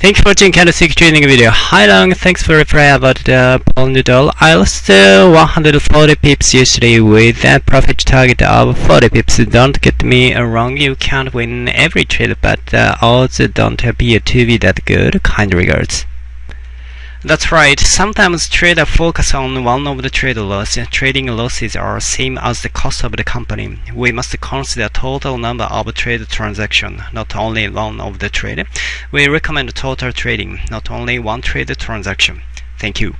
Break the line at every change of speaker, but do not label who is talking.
Thank you for watching candlestick trading video. Hi Long, thanks for reply about the pound noodle. I lost uh, 140 pips yesterday with a profit target of 40 pips. Don't get me wrong, you can't win every trade, but the odds don't appear to be that good. Kind regards. That's right. Sometimes traders focus on one of the trade losses. Trading losses are same as the cost of the company. We must consider total number of trade transactions, not only one of the trade. We recommend total trading, not only one trade transaction. Thank you.